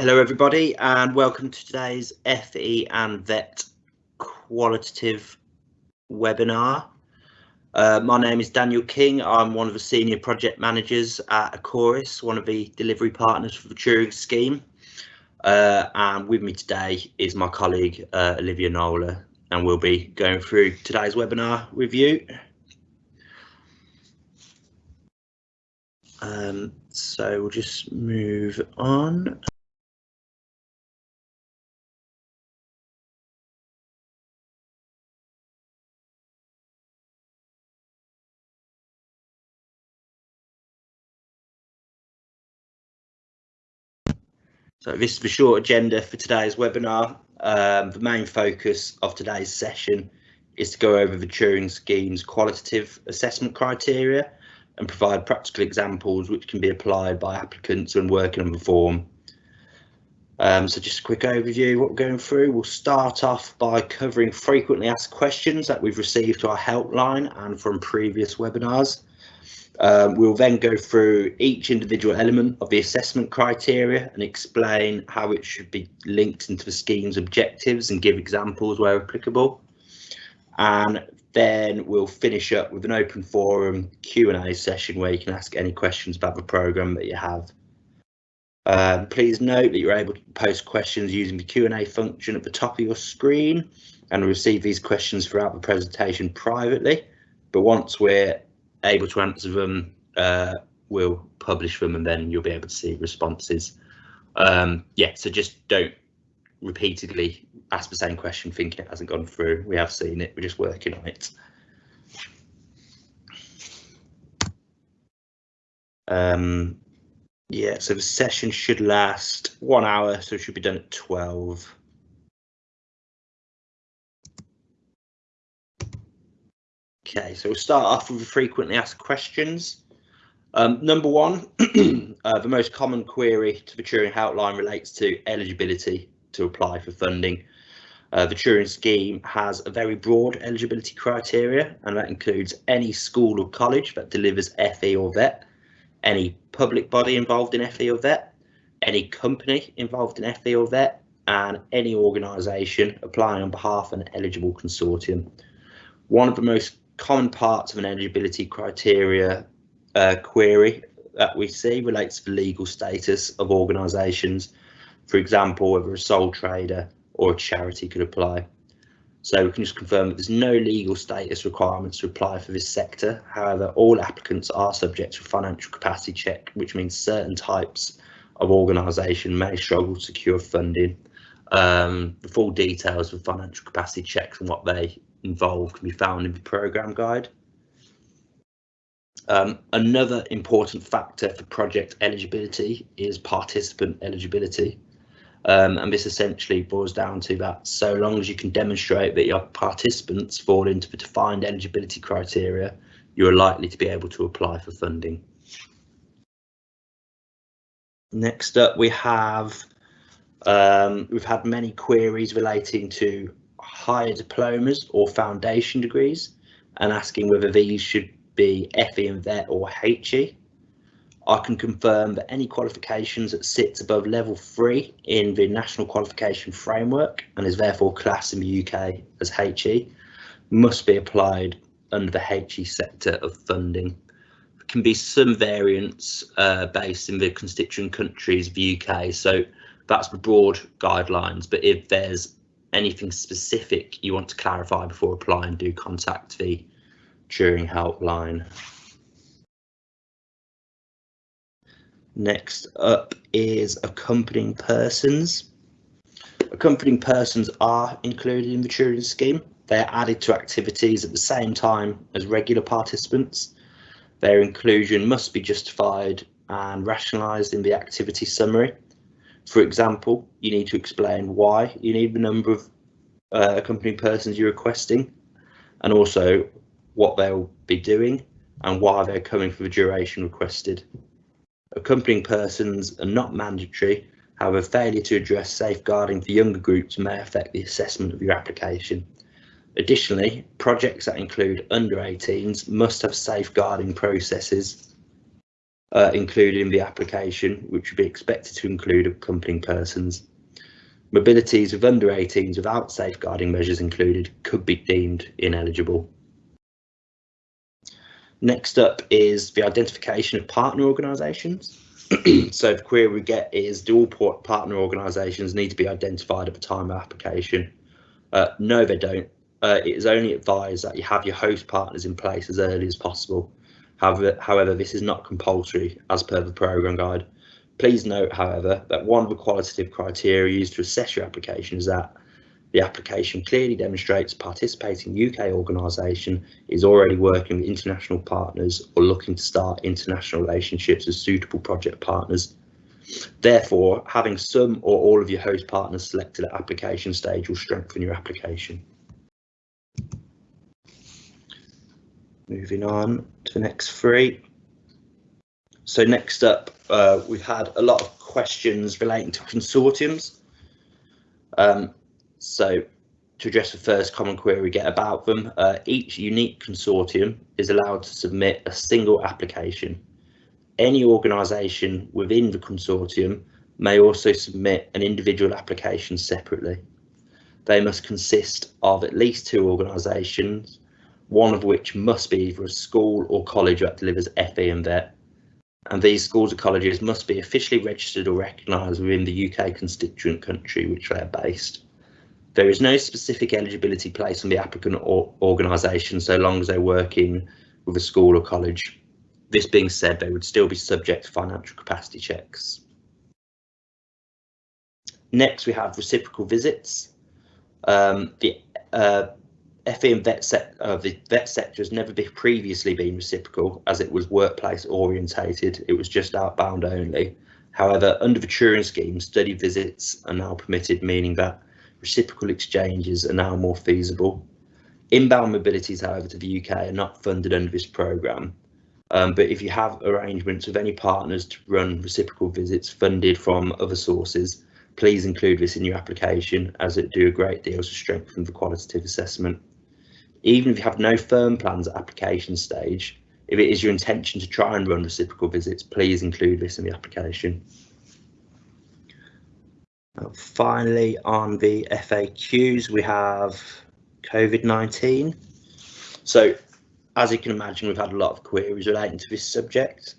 Hello everybody and welcome to today's FE and VET qualitative webinar. Uh, my name is Daniel King. I'm one of the senior project managers at Ecorys, one of the delivery partners for the Turing scheme. Uh, and with me today is my colleague uh, Olivia Nola and we'll be going through today's webinar with you. Um, so we'll just move on. So this is the short agenda for today's webinar. Um, the main focus of today's session is to go over the Turing Scheme's qualitative assessment criteria and provide practical examples which can be applied by applicants when working on the form. Um, so just a quick overview what we're going through. We'll start off by covering frequently asked questions that we've received to our helpline and from previous webinars. Um, we'll then go through each individual element of the assessment criteria and explain how it should be linked into the scheme's objectives and give examples where applicable. And then we'll finish up with an open forum Q&A session where you can ask any questions about the programme that you have. Um, please note that you're able to post questions using the Q&A function at the top of your screen and receive these questions throughout the presentation privately. But once we're able to answer them, uh, we'll publish them and then you'll be able to see responses. Um, yeah, so just don't repeatedly ask the same question thinking it hasn't gone through. We have seen it, we're just working on it. Um, yeah, so the session should last one hour, so it should be done at 12. Okay, so we'll start off with the frequently asked questions. Um, number one, uh, the most common query to the Turing Outline relates to eligibility to apply for funding. Uh, the Turing scheme has a very broad eligibility criteria, and that includes any school or college that delivers FE or VET, any public body involved in FE or VET, any company involved in FE or VET, and any organisation applying on behalf of an eligible consortium. One of the most common parts of an eligibility criteria uh, query that we see relates to the legal status of organisations. For example, whether a sole trader or a charity could apply. So we can just confirm that there's no legal status requirements to apply for this sector. However, all applicants are subject to a financial capacity check, which means certain types of organisation may struggle to secure funding. Um, the full details of financial capacity checks and what they involved can be found in the programme guide. Um, another important factor for project eligibility is participant eligibility. Um, and this essentially boils down to that so long as you can demonstrate that your participants fall into the defined eligibility criteria, you're likely to be able to apply for funding. Next up, we have um, we've had many queries relating to higher diplomas or foundation degrees and asking whether these should be FE and VET or HE. I can confirm that any qualifications that sits above level three in the National Qualification Framework and is therefore classed in the UK as HE must be applied under the HE sector of funding. There can be some variance uh, based in the constituent countries of the UK, so that's the broad guidelines, but if there's anything specific you want to clarify before applying, do contact the Turing helpline. Next up is accompanying persons. Accompanying persons are included in the Turing scheme. They are added to activities at the same time as regular participants. Their inclusion must be justified and rationalised in the activity summary. For example, you need to explain why you need the number of uh, accompanying persons you're requesting and also what they'll be doing and why they're coming for the duration requested. Accompanying persons are not mandatory, however failure to address safeguarding for younger groups may affect the assessment of your application. Additionally, projects that include under 18s must have safeguarding processes uh, included in the application, which would be expected to include accompanying persons. Mobilities of under 18s without safeguarding measures included could be deemed ineligible. Next up is the identification of partner organisations. so the query we get is do all partner organisations need to be identified at the time of application? Uh, no, they don't. Uh, it is only advised that you have your host partners in place as early as possible. However, however, this is not compulsory as per the programme guide. Please note, however, that one of the qualitative criteria used to assess your application is that the application clearly demonstrates participating UK organisation is already working with international partners or looking to start international relationships as suitable project partners. Therefore, having some or all of your host partners selected at application stage will strengthen your application. Moving on to the next three. So next up, uh, we've had a lot of questions relating to consortiums. Um, so to address the first common query we get about them, uh, each unique consortium is allowed to submit a single application. Any organisation within the consortium may also submit an individual application separately. They must consist of at least two organisations, one of which must be either a school or college that delivers FE and VET. And these schools or colleges must be officially registered or recognised within the UK constituent country which they are based. There is no specific eligibility placed on the applicant or organisation so long as they're working with a school or college. This being said, they would still be subject to financial capacity checks. Next, we have reciprocal visits. Um, the uh, FE and vet set, uh, the vet sector has never previously been reciprocal as it was workplace orientated. It was just outbound only. However, under the Turing scheme, study visits are now permitted, meaning that reciprocal exchanges are now more feasible. Inbound mobilities, however, to the UK are not funded under this programme. Um, but if you have arrangements with any partners to run reciprocal visits funded from other sources, please include this in your application as it do a great deal to strengthen the qualitative assessment. Even if you have no firm plans at application stage, if it is your intention to try and run reciprocal visits, please include this in the application. Finally, on the FAQs, we have COVID-19. So, as you can imagine, we've had a lot of queries relating to this subject.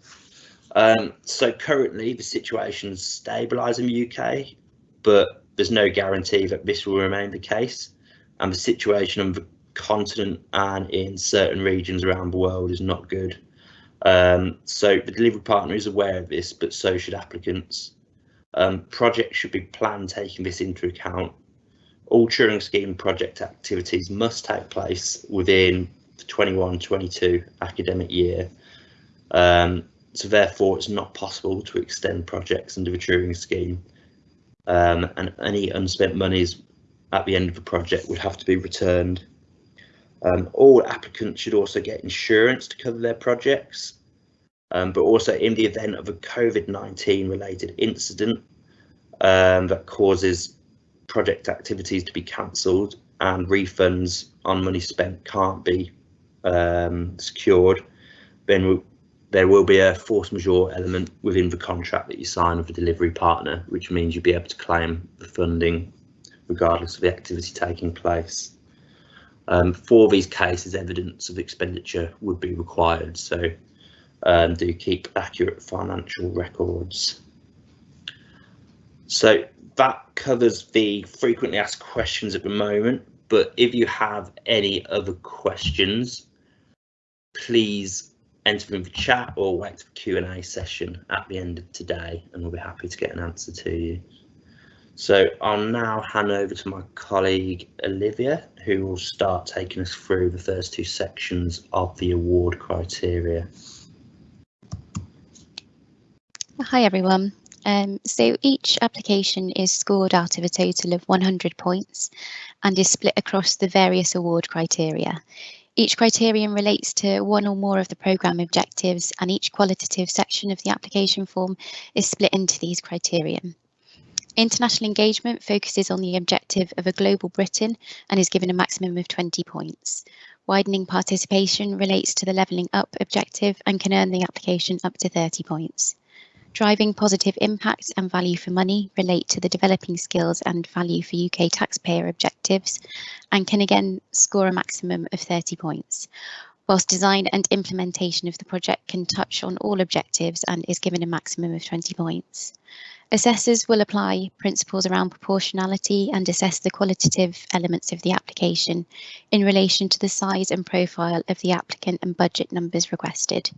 Um, so currently the situation is stabilised in the UK, but there's no guarantee that this will remain the case. And the situation on the continent and in certain regions around the world is not good. Um, so the delivery partner is aware of this, but so should applicants. Um, projects should be planned taking this into account. All Turing Scheme project activities must take place within the 21-22 academic year. Um, so therefore, it's not possible to extend projects under the Turing Scheme. Um, and any unspent monies at the end of the project would have to be returned. Um, all applicants should also get insurance to cover their projects. Um, but also in the event of a COVID-19 related incident um, that causes project activities to be cancelled and refunds on money spent can't be um, secured, then there will be a force majeure element within the contract that you sign with the delivery partner, which means you'll be able to claim the funding regardless of the activity taking place. Um, for these cases, evidence of expenditure would be required. So um, do keep accurate financial records. So that covers the frequently asked questions at the moment, but if you have any other questions, please enter them in the chat or wait for the Q&A session at the end of today and we'll be happy to get an answer to you. So I'll now hand over to my colleague Olivia, who will start taking us through the first two sections of the award criteria. Hi everyone. Um, so each application is scored out of a total of 100 points and is split across the various award criteria. Each criterion relates to one or more of the programme objectives and each qualitative section of the application form is split into these criterion. International engagement focuses on the objective of a global Britain and is given a maximum of 20 points, Widening participation relates to the levelling up objective and can earn the application up to 30 points. Driving positive impact and value for money relate to the developing skills and value for UK taxpayer objectives and can again score a maximum of 30 points, whilst design and implementation of the project can touch on all objectives and is given a maximum of 20 points. Assessors will apply principles around proportionality and assess the qualitative elements of the application in relation to the size and profile of the applicant and budget numbers requested.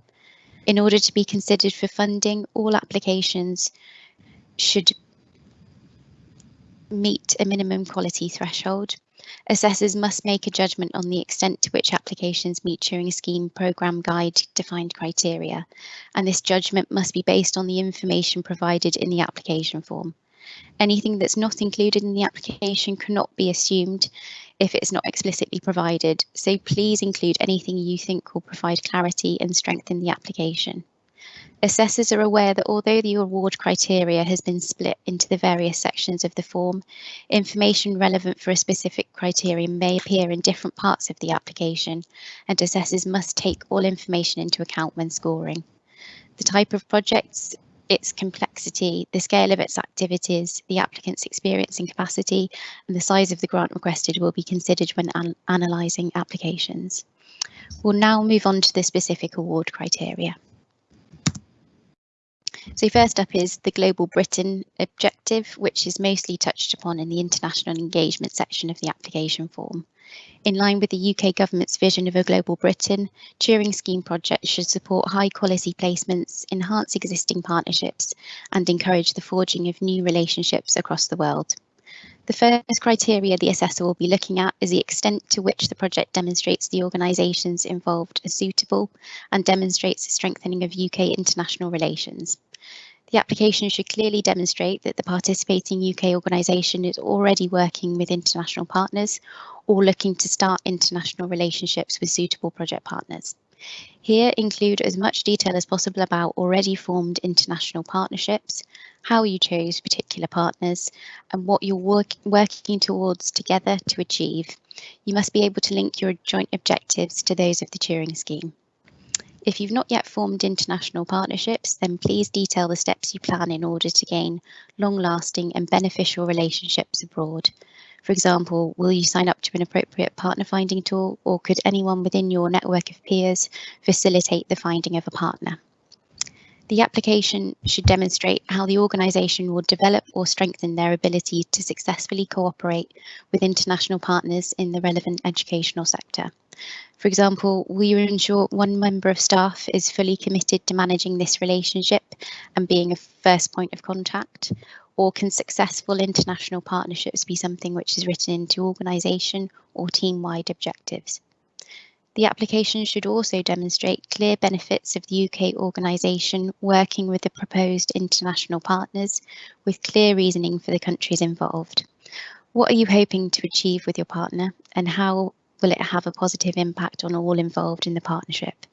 In order to be considered for funding, all applications should meet a minimum quality threshold. Assessors must make a judgment on the extent to which applications meet Turing Scheme Programme Guide defined criteria, and this judgment must be based on the information provided in the application form. Anything that's not included in the application cannot be assumed if it's not explicitly provided, so please include anything you think will provide clarity and strengthen the application. Assessors are aware that although the award criteria has been split into the various sections of the form, information relevant for a specific criterion may appear in different parts of the application, and assessors must take all information into account when scoring. The type of projects, its complexity, the scale of its activities, the applicant's experience and capacity, and the size of the grant requested will be considered when an analysing applications. We'll now move on to the specific award criteria. So first up is the Global Britain objective, which is mostly touched upon in the international engagement section of the application form. In line with the UK government's vision of a global Britain, Turing Scheme projects should support high quality placements, enhance existing partnerships and encourage the forging of new relationships across the world. The first criteria the assessor will be looking at is the extent to which the project demonstrates the organisations involved are suitable and demonstrates the strengthening of UK international relations. The application should clearly demonstrate that the participating UK organisation is already working with international partners or looking to start international relationships with suitable project partners. Here include as much detail as possible about already formed international partnerships, how you chose particular partners, and what you're work working towards together to achieve. You must be able to link your joint objectives to those of the Turing scheme. If you've not yet formed international partnerships, then please detail the steps you plan in order to gain long-lasting and beneficial relationships abroad. For example, will you sign up to an appropriate partner finding tool or could anyone within your network of peers facilitate the finding of a partner? The application should demonstrate how the organisation will develop or strengthen their ability to successfully cooperate with international partners in the relevant educational sector. For example, you ensure one member of staff is fully committed to managing this relationship and being a first point of contact? or can successful international partnerships be something which is written into organisation or team-wide objectives? The application should also demonstrate clear benefits of the UK organisation working with the proposed international partners with clear reasoning for the countries involved. What are you hoping to achieve with your partner and how will it have a positive impact on all involved in the partnership?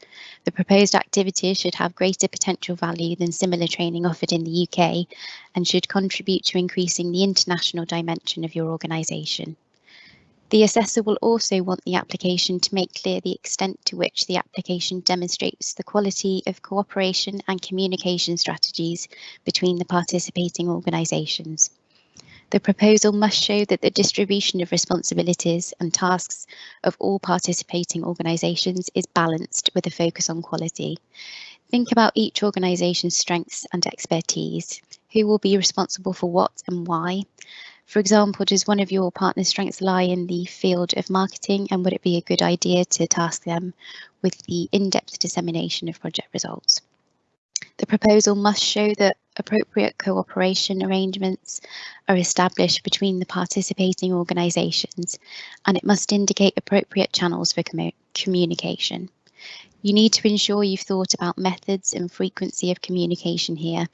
The proposed activities should have greater potential value than similar training offered in the UK and should contribute to increasing the international dimension of your organisation. The assessor will also want the application to make clear the extent to which the application demonstrates the quality of cooperation and communication strategies between the participating organisations. The proposal must show that the distribution of responsibilities and tasks of all participating organisations is balanced with a focus on quality. Think about each organisation's strengths and expertise. Who will be responsible for what and why? For example, does one of your partner's strengths lie in the field of marketing and would it be a good idea to task them with the in-depth dissemination of project results? The proposal must show that appropriate cooperation arrangements are established between the participating organisations and it must indicate appropriate channels for communication. You need to ensure you've thought about methods and frequency of communication here,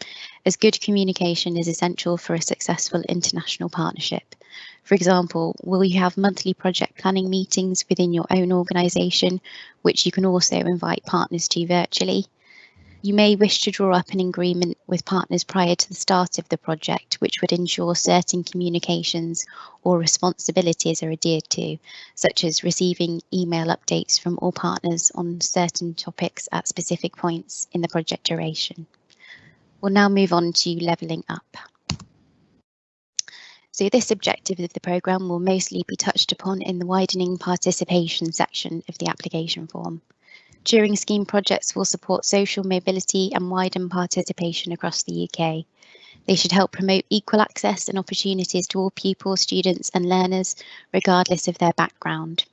as good communication is essential for a successful international partnership. For example, will you have monthly project planning meetings within your own organisation, which you can also invite partners to virtually? You may wish to draw up an agreement with partners prior to the start of the project, which would ensure certain communications or responsibilities are adhered to, such as receiving email updates from all partners on certain topics at specific points in the project duration. We'll now move on to levelling up. So this objective of the programme will mostly be touched upon in the widening participation section of the application form. Turing Scheme projects will support social mobility and widen participation across the UK. They should help promote equal access and opportunities to all pupils, students and learners, regardless of their background.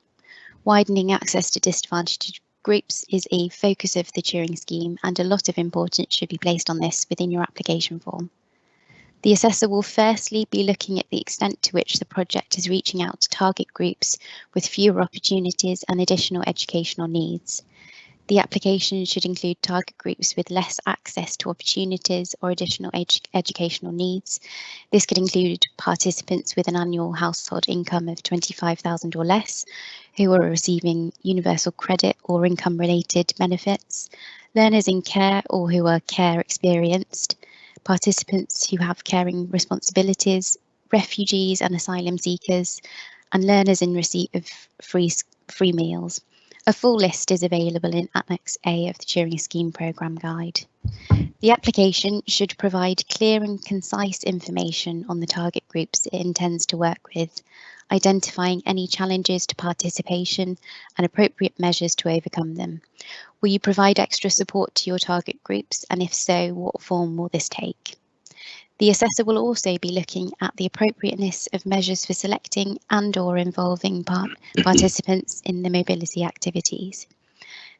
Widening access to disadvantaged groups is a focus of the Turing Scheme and a lot of importance should be placed on this within your application form. The assessor will firstly be looking at the extent to which the project is reaching out to target groups with fewer opportunities and additional educational needs. The application should include target groups with less access to opportunities or additional edu educational needs. This could include participants with an annual household income of 25,000 or less, who are receiving universal credit or income related benefits, learners in care or who are care experienced, participants who have caring responsibilities, refugees and asylum seekers, and learners in receipt of free, free meals. A full list is available in Annex A of the Turing Scheme Programme Guide. The application should provide clear and concise information on the target groups it intends to work with, identifying any challenges to participation and appropriate measures to overcome them. Will you provide extra support to your target groups and if so, what form will this take? The assessor will also be looking at the appropriateness of measures for selecting and or involving part participants in the mobility activities.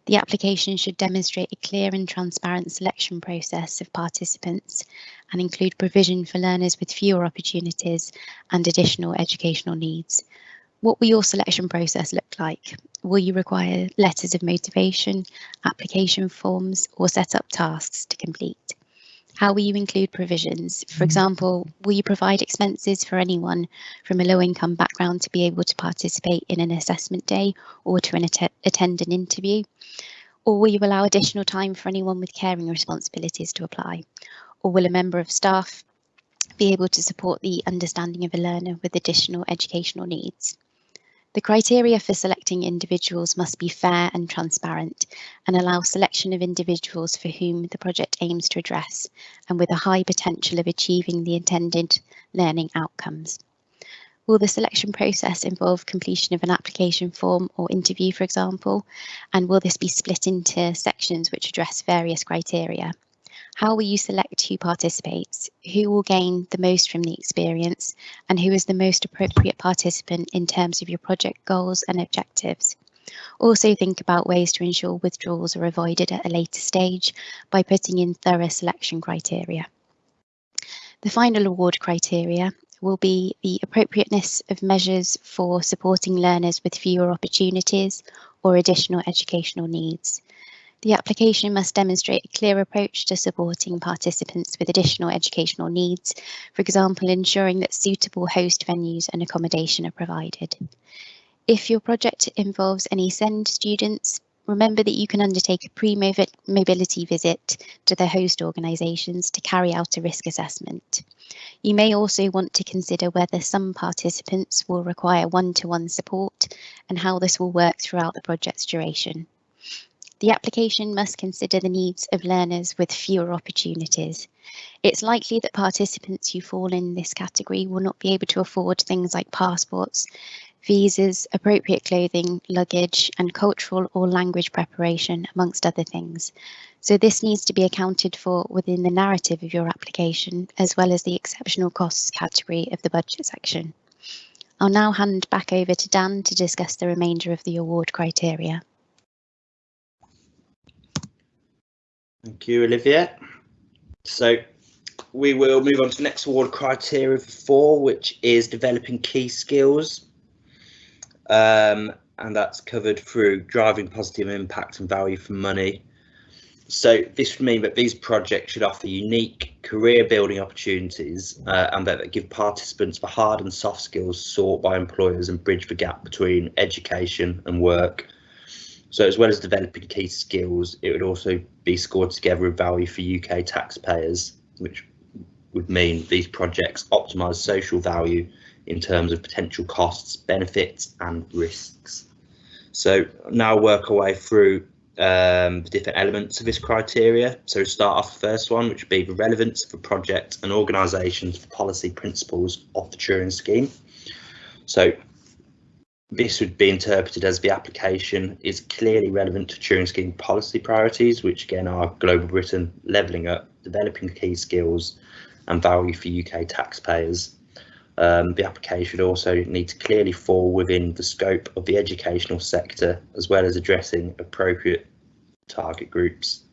The application should demonstrate a clear and transparent selection process of participants and include provision for learners with fewer opportunities and additional educational needs. What will your selection process look like? Will you require letters of motivation, application forms or set up tasks to complete? How will you include provisions? For mm. example, will you provide expenses for anyone from a low income background to be able to participate in an assessment day or to an att attend an interview? Or will you allow additional time for anyone with caring responsibilities to apply? Or will a member of staff be able to support the understanding of a learner with additional educational needs? The criteria for selecting individuals must be fair and transparent and allow selection of individuals for whom the project aims to address and with a high potential of achieving the intended learning outcomes. Will the selection process involve completion of an application form or interview, for example, and will this be split into sections which address various criteria? How will you select who participates? Who will gain the most from the experience? And who is the most appropriate participant in terms of your project goals and objectives? Also think about ways to ensure withdrawals are avoided at a later stage by putting in thorough selection criteria. The final award criteria will be the appropriateness of measures for supporting learners with fewer opportunities or additional educational needs. The application must demonstrate a clear approach to supporting participants with additional educational needs, for example, ensuring that suitable host venues and accommodation are provided. If your project involves any SEND students, remember that you can undertake a pre-mobility visit to the host organisations to carry out a risk assessment. You may also want to consider whether some participants will require one-to-one -one support and how this will work throughout the project's duration. The application must consider the needs of learners with fewer opportunities. It's likely that participants who fall in this category will not be able to afford things like passports, visas, appropriate clothing, luggage, and cultural or language preparation, amongst other things. So this needs to be accounted for within the narrative of your application, as well as the exceptional costs category of the budget section. I'll now hand back over to Dan to discuss the remainder of the award criteria. Thank you, Olivia. So we will move on to the next award criteria four, which is developing key skills. Um, and that's covered through driving positive impact and value for money. So this would mean that these projects should offer unique career building opportunities uh, and that give participants the hard and soft skills sought by employers and bridge the gap between education and work. So as well as developing key skills, it would also be scored together with value for UK taxpayers, which would mean these projects optimise social value in terms of potential costs, benefits and risks. So now work our way through um, the different elements of this criteria. So start off the first one, which would be the relevance for project and organisations for policy principles of the Turing scheme. So this would be interpreted as the application is clearly relevant to Turing scheme policy priorities, which again are global Britain, levelling up, developing key skills and value for UK taxpayers. Um, the application also needs to clearly fall within the scope of the educational sector, as well as addressing appropriate target groups.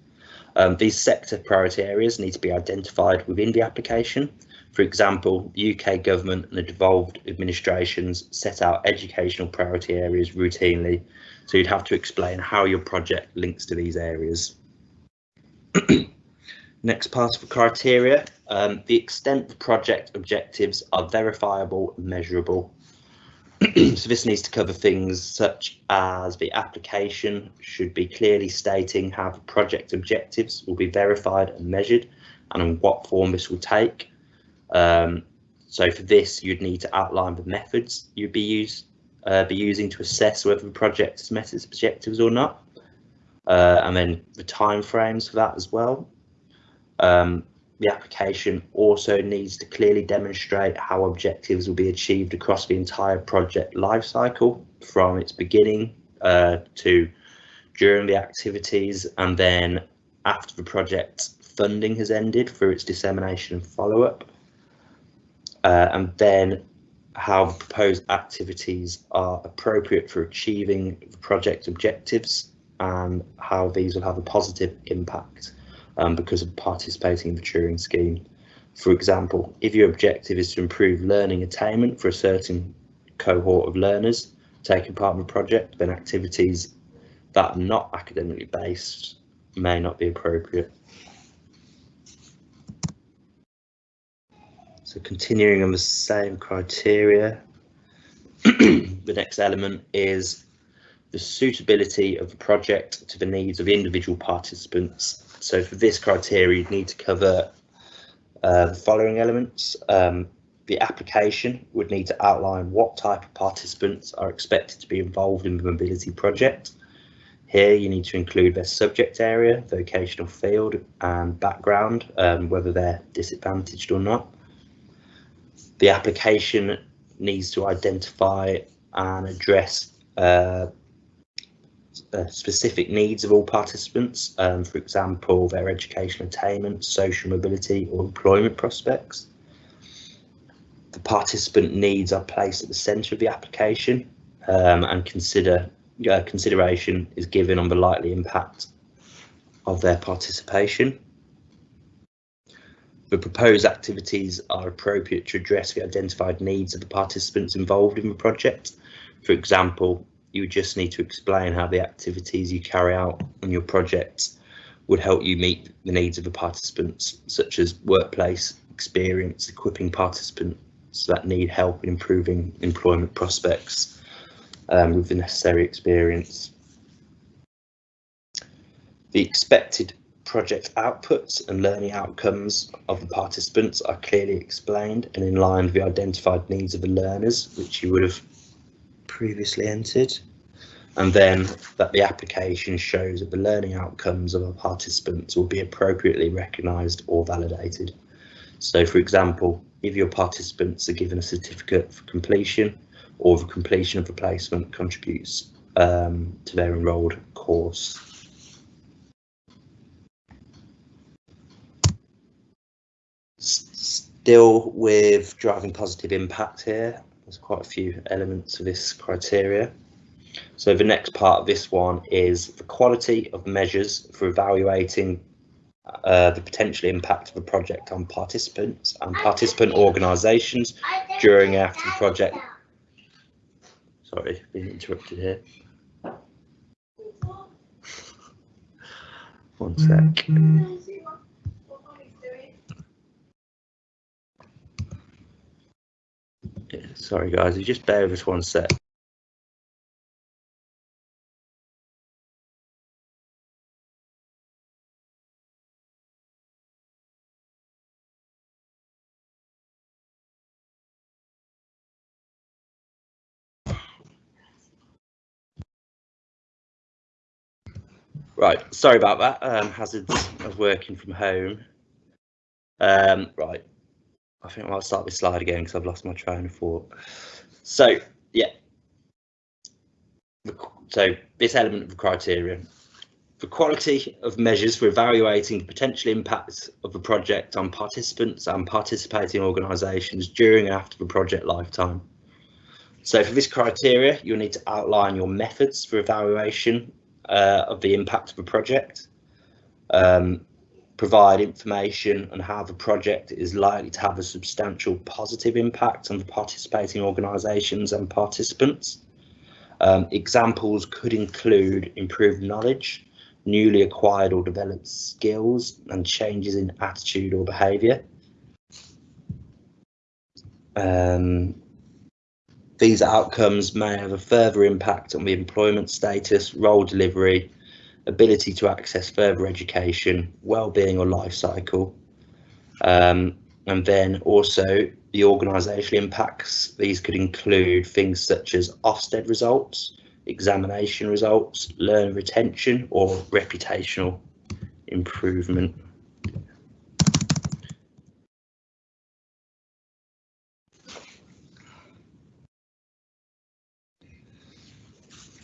Um, these sector priority areas need to be identified within the application. For example, the UK government and the devolved administrations set out educational priority areas routinely, so you'd have to explain how your project links to these areas. Next part of the criteria, um, the extent the project objectives are verifiable and measurable. so this needs to cover things such as the application should be clearly stating how the project objectives will be verified and measured and in what form this will take. Um, so for this, you'd need to outline the methods you'd be, use, uh, be using to assess whether the project has met its objectives or not. Uh, and then the timeframes for that as well. Um, the application also needs to clearly demonstrate how objectives will be achieved across the entire project lifecycle from its beginning uh, to during the activities and then after the project funding has ended through its dissemination and follow-up uh, and then how the proposed activities are appropriate for achieving the project objectives and how these will have a positive impact um, because of participating in the Turing scheme. For example, if your objective is to improve learning attainment for a certain cohort of learners taking part in a project, then activities that are not academically based may not be appropriate. So continuing on the same criteria, the next element is the suitability of the project to the needs of individual participants so for this criteria, you'd need to cover uh, the following elements. Um, the application would need to outline what type of participants are expected to be involved in the mobility project. Here you need to include their subject area, vocational field and background, um, whether they're disadvantaged or not. The application needs to identify and address uh, uh, specific needs of all participants, um, for example, their educational attainment, social mobility or employment prospects. The participant needs are placed at the centre of the application um, and consider uh, consideration is given on the likely impact of their participation. The proposed activities are appropriate to address the identified needs of the participants involved in the project. For example, you just need to explain how the activities you carry out on your project would help you meet the needs of the participants, such as workplace experience, equipping participants that need help in improving employment prospects um, with the necessary experience. The expected project outputs and learning outcomes of the participants are clearly explained and in line with the identified needs of the learners, which you would have previously entered and then that the application shows that the learning outcomes of our participants will be appropriately recognised or validated. So for example, if your participants are given a certificate for completion or the completion of the placement contributes um, to their enrolled course. Still with driving positive impact here, there's quite a few elements of this criteria. So the next part of this one is the quality of measures for evaluating uh, the potential impact of a project on participants and participant organisations during and after the project. Sorry, being interrupted here. One sec. Sorry, guys, just bear with us one sec. Right, sorry about that. Um, hazards of working from home. Um, right, I think I'll start this slide again because I've lost my train of thought. So, yeah. So this element of the criteria. The quality of measures for evaluating the potential impacts of a project on participants and participating organisations during and after the project lifetime. So for this criteria, you'll need to outline your methods for evaluation uh, of the impact of a project, um, provide information on how the project is likely to have a substantial positive impact on the participating organisations and participants. Um, examples could include improved knowledge, newly acquired or developed skills and changes in attitude or behaviour. Um, these outcomes may have a further impact on the employment status, role delivery, ability to access further education, well-being or life cycle. Um, and then also the organisational impacts. These could include things such as Ofsted results, examination results, learner retention or reputational improvement.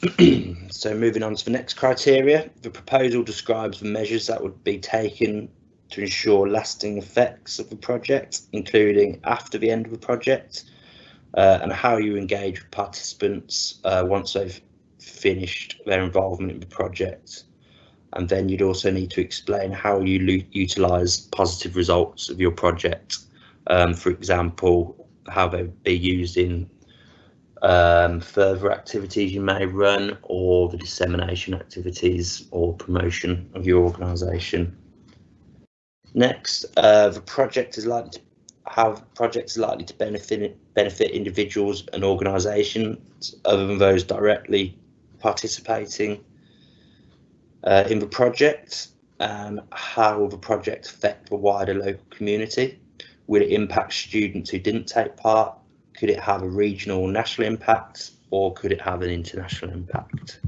so moving on to the next criteria, the proposal describes the measures that would be taken to ensure lasting effects of the project, including after the end of the project, uh, and how you engage with participants uh, once they've finished their involvement in the project. And then you'd also need to explain how you utilise positive results of your project. Um, for example, how they'd be used in um, further activities you may run or the dissemination activities or promotion of your organisation. Next, uh, the project is likely to how projects likely to benefit benefit individuals and organisations other than those directly participating uh, in the project. Um, how will the project affect the wider local community? Will it impact students who didn't take part? Could it have a regional national impact or could it have an international impact?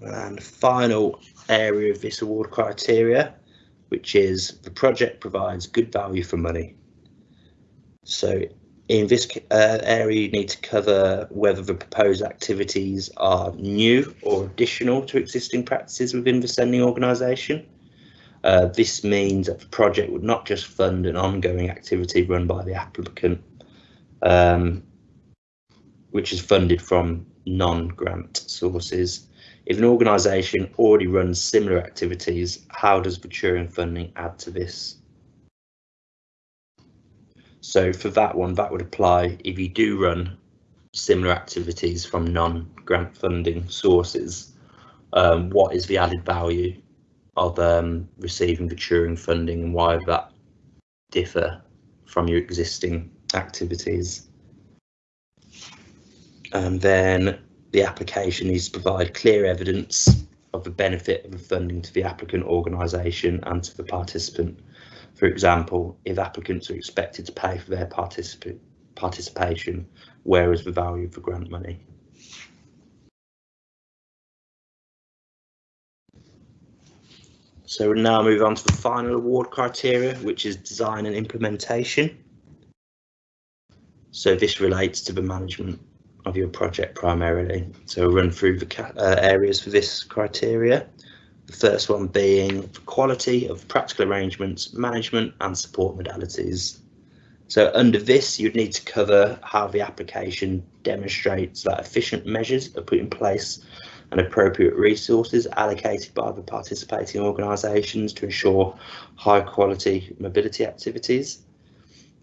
And final area of this award criteria, which is the project provides good value for money. So in this uh, area, you need to cover whether the proposed activities are new or additional to existing practices within the sending organisation. Uh, this means that the project would not just fund an ongoing activity run by the applicant, um, which is funded from non-grant sources. If an organisation already runs similar activities, how does Turing funding add to this? So for that one, that would apply if you do run similar activities from non-grant funding sources. Um, what is the added value of um, receiving the Turing funding and why that differ from your existing activities. And then the application needs to provide clear evidence of the benefit of the funding to the applicant organisation and to the participant. For example, if applicants are expected to pay for their participation, where is the value of the grant money? So we'll now move on to the final award criteria, which is design and implementation. So this relates to the management of your project primarily. So we'll run through the uh, areas for this criteria. The first one being the quality of practical arrangements, management and support modalities. So under this, you'd need to cover how the application demonstrates that efficient measures are put in place and appropriate resources allocated by the participating organisations to ensure high quality mobility activities.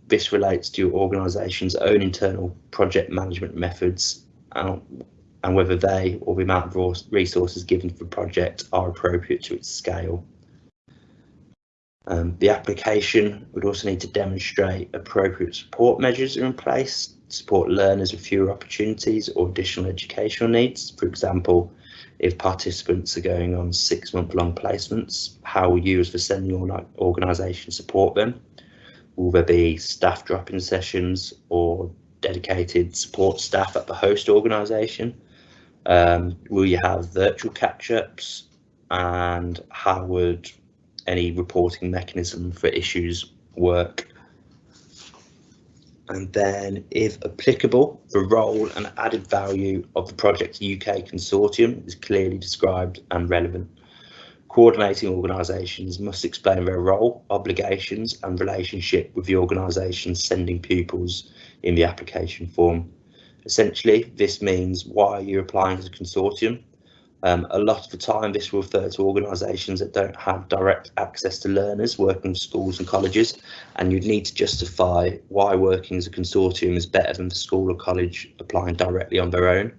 This relates to your organisation's own internal project management methods and, and whether they or the amount of resources given for the project are appropriate to its scale. Um, the application would also need to demonstrate appropriate support measures are in place to support learners with fewer opportunities or additional educational needs. For example, if participants are going on six month long placements, how will you as the sending organisation support them? Will there be staff drop-in sessions or dedicated support staff at the host organisation? Um, will you have virtual catch-ups and how would any reporting mechanism for issues work? And then, if applicable, the role and added value of the Project UK Consortium is clearly described and relevant. Coordinating organisations must explain their role, obligations and relationship with the organisation sending pupils in the application form. Essentially, this means why are you're applying as a consortium. Um, a lot of the time, this will refer to organisations that don't have direct access to learners working in schools and colleges, and you'd need to justify why working as a consortium is better than the school or college applying directly on their own.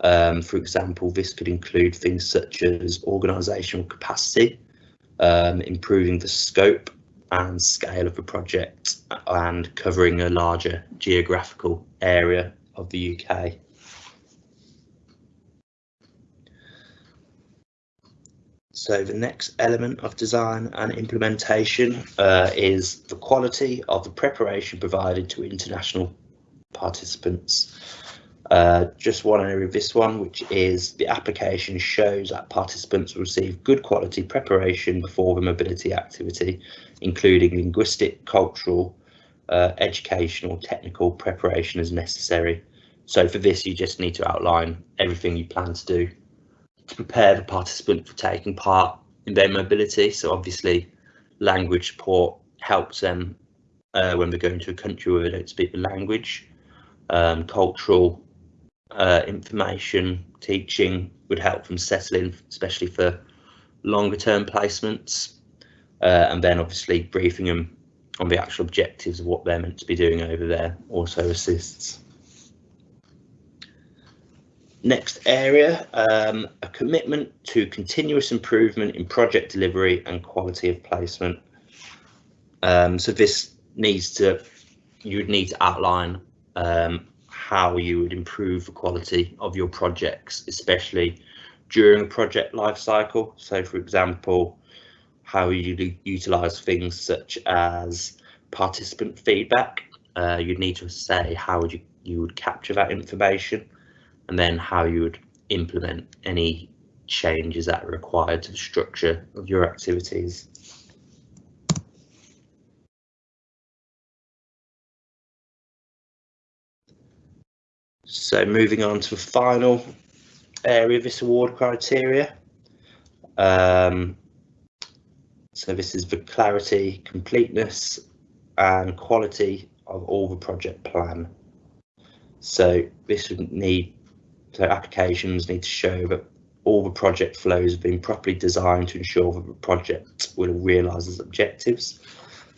Um, for example, this could include things such as organisational capacity, um, improving the scope and scale of the project and covering a larger geographical area of the UK. So the next element of design and implementation uh, is the quality of the preparation provided to international participants. Uh, just one area of this one, which is the application shows that participants receive good quality preparation before the mobility activity, including linguistic, cultural, uh, educational, technical preparation as necessary. So for this, you just need to outline everything you plan to do to prepare the participant for taking part in their mobility. So obviously, language support helps them uh, when they're going to a country where they don't speak the language. Um, cultural uh, information teaching would help them settle in, especially for longer term placements. Uh, and then obviously briefing them on the actual objectives of what they're meant to be doing over there also assists. Next area, um, a commitment to continuous improvement in project delivery and quality of placement. Um, so this needs to, you would need to outline um, how you would improve the quality of your projects, especially during project life cycle. So for example, how you utilize things such as participant feedback. Uh, you'd need to say how would you, you would capture that information and then how you would implement any changes that are required to the structure of your activities. So moving on to the final area of this award criteria. Um, so this is the clarity, completeness and quality of all the project plan. So this would need, so applications need to show that all the project flows have been properly designed to ensure that the project will realise its objectives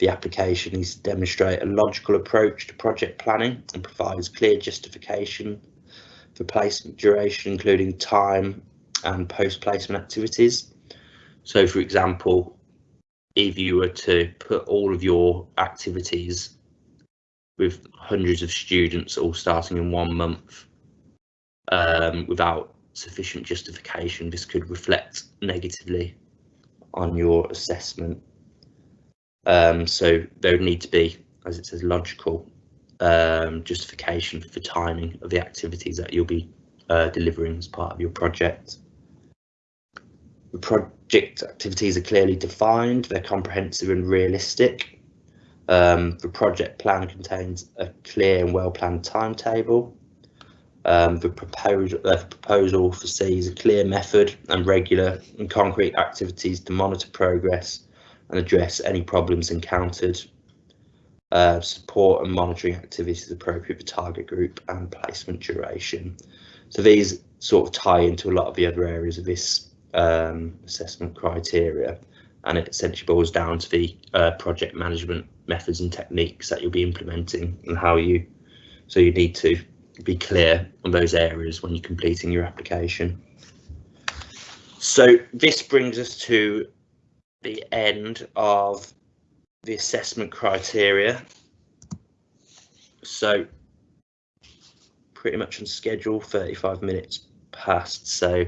the application needs to demonstrate a logical approach to project planning and provides clear justification for placement duration, including time and post-placement activities. So for example, if you were to put all of your activities with hundreds of students all starting in one month um, without sufficient justification, this could reflect negatively on your assessment um, so there would need to be, as it says, logical um, justification for the timing of the activities that you'll be uh, delivering as part of your project. The project activities are clearly defined, they're comprehensive and realistic. Um, the project plan contains a clear and well-planned timetable. Um, the proposal, uh, proposal foresees a clear method and regular and concrete activities to monitor progress and address any problems encountered. Uh, support and monitoring activities appropriate for target group and placement duration. So these sort of tie into a lot of the other areas of this um, assessment criteria and it essentially boils down to the uh, project management methods and techniques that you'll be implementing and how you so you need to be clear on those areas when you're completing your application. So this brings us to the end of the assessment criteria. So pretty much on schedule, 35 minutes past. So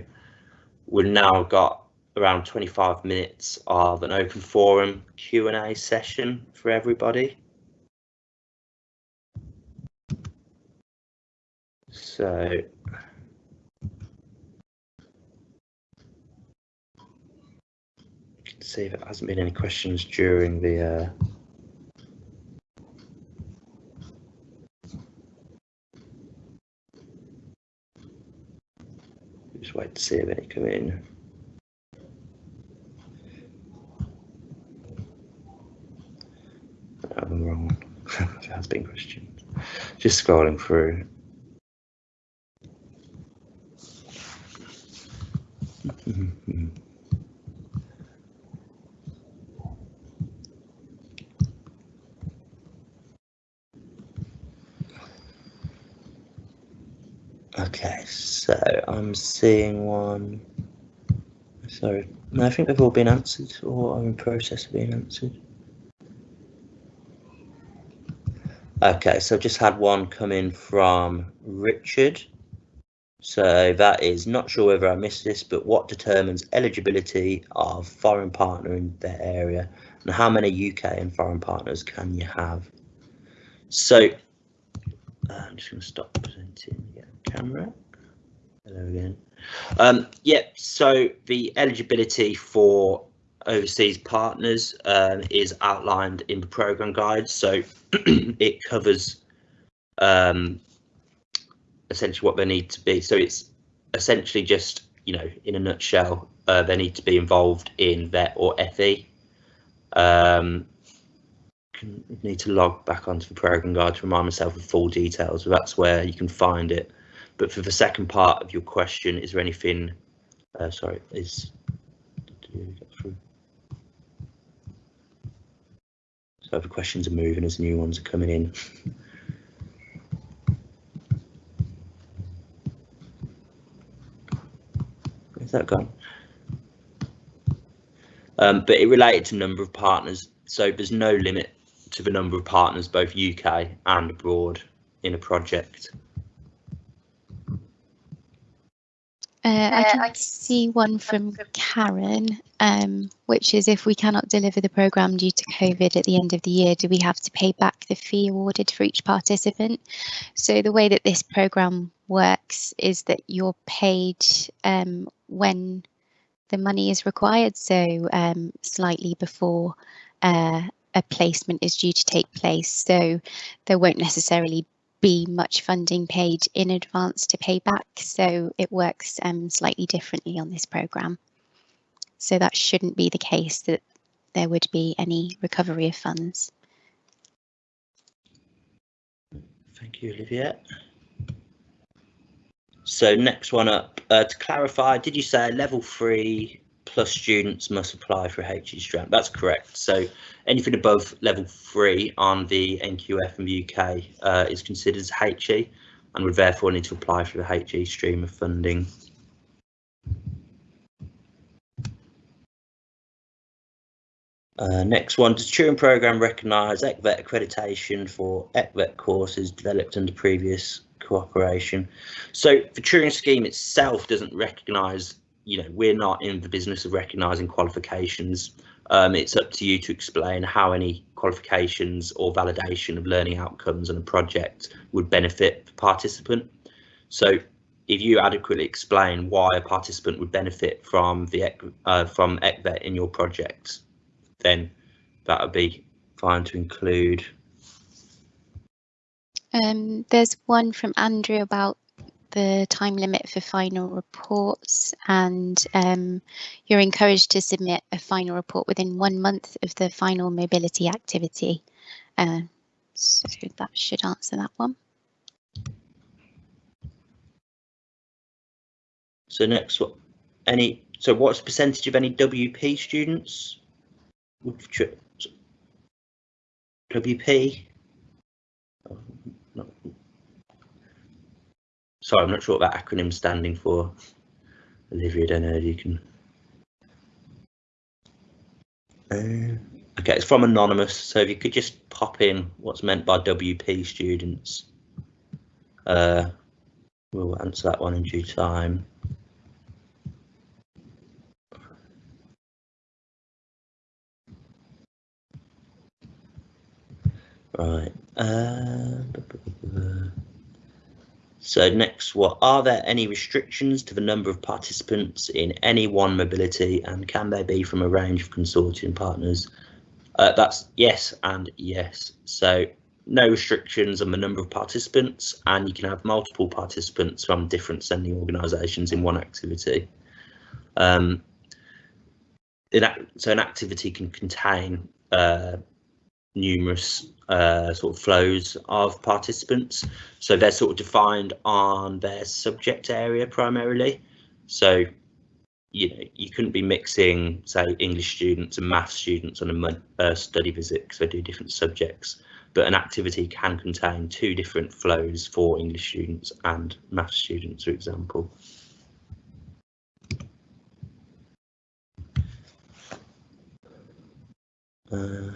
we've now got around 25 minutes of an open forum Q&A session for everybody. So see if it hasn't been any questions during the uh, just wait to see if any come in. I'm um, wrong. there has been questions. Just scrolling through. Mm-hmm. Okay, so I'm seeing one. Sorry, no, I think they've all been answered or are in process of being answered. Okay, so I've just had one come in from Richard. So that is not sure whether I missed this, but what determines eligibility of foreign partner in their area and how many UK and foreign partners can you have? So uh, I'm just going to stop presenting the camera. Hello again. Um, yeah, so the eligibility for overseas partners um, is outlined in the program guide. So it covers um, essentially what they need to be. So it's essentially just, you know, in a nutshell, uh, they need to be involved in VET or FE. Um, need to log back onto the program guide to remind myself of full details. So that's where you can find it. But for the second part of your question, is there anything? Uh, sorry, is so the questions are moving as new ones are coming in. Where's that gone? Um, but it related to number of partners, so there's no limit to the number of partners, both UK and abroad, in a project. Uh, I can see one from Karen, um, which is if we cannot deliver the programme due to COVID at the end of the year, do we have to pay back the fee awarded for each participant? So the way that this programme works is that you're paid um, when the money is required, so um, slightly before uh, a placement is due to take place. So there won't necessarily be much funding paid in advance to pay back. So it works um, slightly differently on this programme. So that shouldn't be the case that there would be any recovery of funds. Thank you, Olivia. So next one up, uh, to clarify, did you say level three plus students must apply for a HE strand? That's correct. So anything above level three on the NQF in the UK uh, is considered as HE and would therefore need to apply for the HE stream of funding. Uh, next one, does Turing Programme recognise ECVET accreditation for ECVET courses developed under previous cooperation? So the Turing scheme itself doesn't recognise, you know, we're not in the business of recognising qualifications um, it's up to you to explain how any qualifications or validation of learning outcomes on a project would benefit the participant. So if you adequately explain why a participant would benefit from the uh, from ECVET in your project, then that would be fine to include. Um, there's one from Andrew about the time limit for final reports and um, you're encouraged to submit a final report within one month of the final mobility activity. Uh, so that should answer that one. So next, what any? So what's the percentage of any WP students? WP Sorry, I'm not sure what that acronym standing for. Olivia, I don't know if you can. Uh, okay, it's from Anonymous, so if you could just pop in what's meant by WP students. Uh, we'll answer that one in due time. Right. Uh, So next, what are there any restrictions to the number of participants in any one mobility and can they be from a range of consortium partners? Uh, that's yes and yes. So no restrictions on the number of participants and you can have multiple participants from different sending organisations in one activity. Um, so an activity can contain uh, numerous uh, sort of flows of participants. So they're sort of defined on their subject area primarily. So you know you couldn't be mixing say English students and math students on a uh, study visit because they do different subjects. But an activity can contain two different flows for English students and math students, for example. Uh,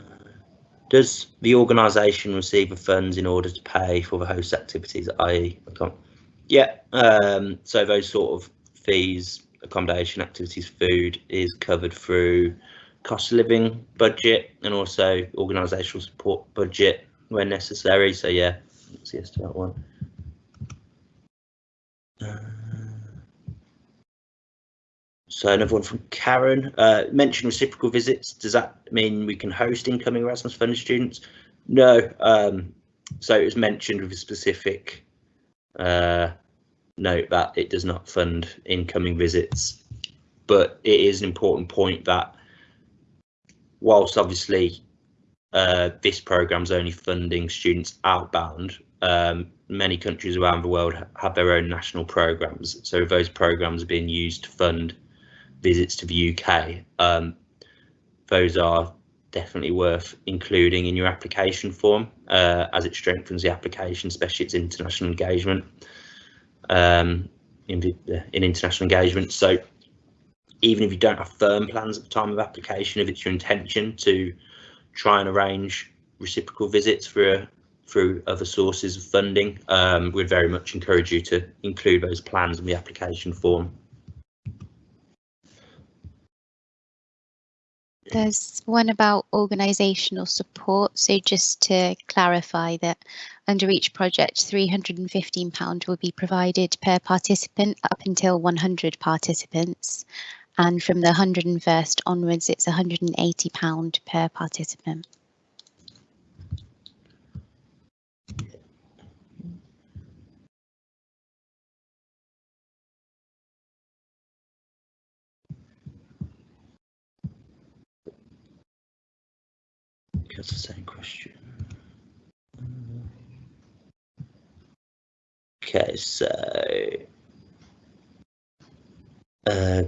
does the organisation receive the funds in order to pay for the host activities, i.e. Yeah, um, so those sort of fees, accommodation, activities, food is covered through cost of living budget and also organisational support budget when necessary. So yeah, let's to that one. Uh, so another one from Karen. Uh, reciprocal visits. Does that mean we can host incoming Erasmus funded students? No. Um, so it was mentioned with a specific uh, note that it does not fund incoming visits. But it is an important point that whilst obviously uh, this program is only funding students outbound, um, many countries around the world have their own national programs. So those programs are being used to fund visits to the UK, um, those are definitely worth including in your application form uh, as it strengthens the application, especially its international engagement um, in, in international engagement. So even if you don't have firm plans at the time of application, if it's your intention to try and arrange reciprocal visits for through other sources of funding, um, we'd very much encourage you to include those plans in the application form. There's one about organisational support. So just to clarify that under each project, £315 will be provided per participant up until 100 participants. And from the 101st onwards, it's £180 per participant. That's the same question. Okay, so uh,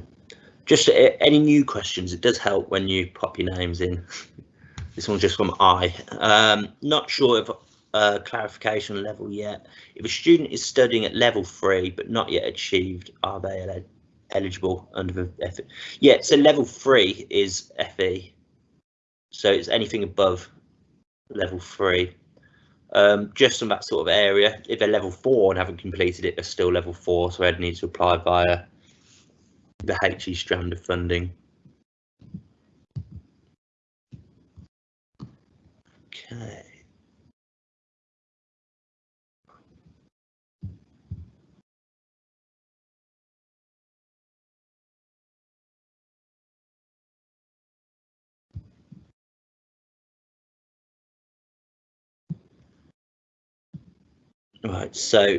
just uh, any new questions. It does help when you pop your names in. this one's just from I. Um, not sure if uh, clarification level yet. If a student is studying at level three but not yet achieved, are they el eligible under the FE? Yeah, so level three is FE. So it's anything above level three. Um, just on that sort of area. If they're level four and haven't completed it, they're still level four, so they'd need to apply via the HE strand of funding. Okay. Right, so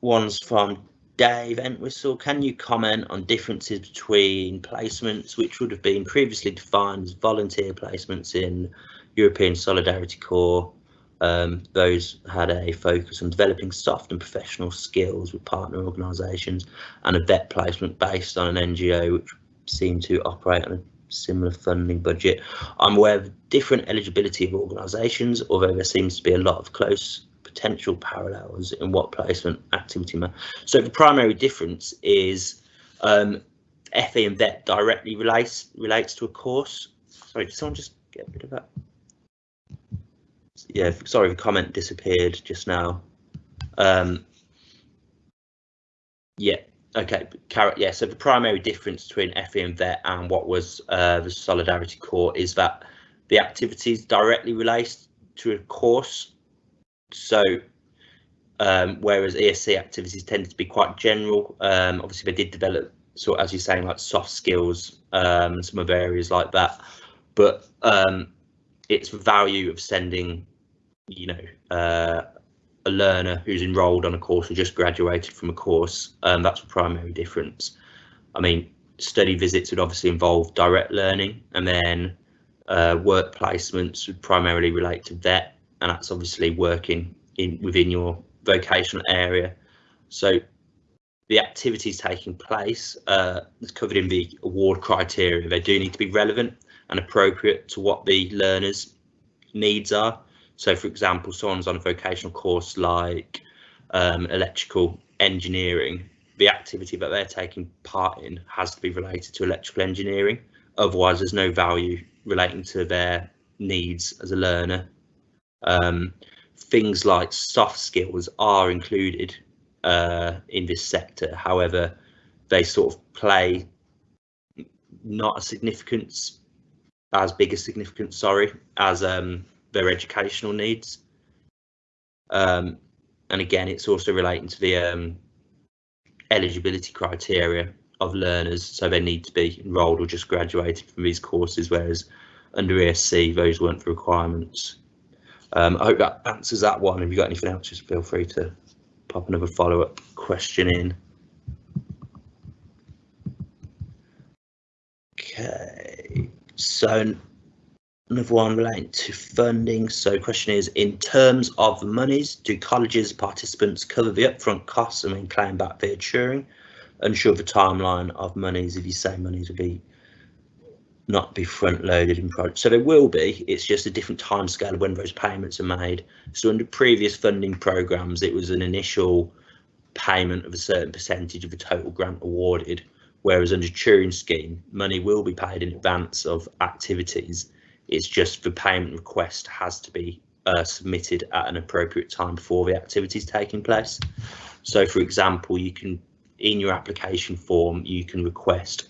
one's from Dave Entwistle. Can you comment on differences between placements which would have been previously defined as volunteer placements in European Solidarity Corps? Um, those had a focus on developing soft and professional skills with partner organisations and a vet placement based on an NGO which seemed to operate on a similar funding budget. I'm aware of different eligibility of organisations, although there seems to be a lot of close potential parallels in what placement activity. So the primary difference is um, FE and VET directly relates relates to a course. Sorry, did someone just get rid of that? Yeah, sorry, the comment disappeared just now. Um, yeah, okay, carrot. Yeah, so the primary difference between FE and VET and what was uh, the Solidarity Corps is that the activities directly relates to a course so um, whereas ESC activities tended to be quite general. Um, obviously, they did develop, sort as you're saying, like soft skills, um, some of areas like that. But um, its value of sending, you know, uh, a learner who's enrolled on a course or just graduated from a course, um, that's the primary difference. I mean, study visits would obviously involve direct learning and then uh, work placements would primarily relate to vet and that's obviously working in within your vocational area. So the activities taking place uh, is covered in the award criteria. They do need to be relevant and appropriate to what the learner's needs are. So for example, someone's on a vocational course like um, electrical engineering, the activity that they're taking part in has to be related to electrical engineering. Otherwise, there's no value relating to their needs as a learner. Um, things like soft skills are included uh, in this sector. However, they sort of play not a significance as big a significance, sorry, as um, their educational needs. Um, and again, it's also relating to the um, eligibility criteria of learners. So they need to be enrolled or just graduated from these courses, whereas under ESC, those weren't the requirements. Um, I hope that answers that one. If you've got anything else, just feel free to pop another follow-up question in. Okay, so another one relating to funding. So question is, in terms of monies, do colleges participants cover the upfront costs and then claim back via Turing? Unsure of the timeline of monies, if you say monies will be not be front loaded in projects. So there will be, it's just a different time scale when those payments are made. So under previous funding programs, it was an initial payment of a certain percentage of the total grant awarded, whereas under Turing scheme, money will be paid in advance of activities. It's just the payment request has to be uh, submitted at an appropriate time before the activities taking place. So for example, you can, in your application form, you can request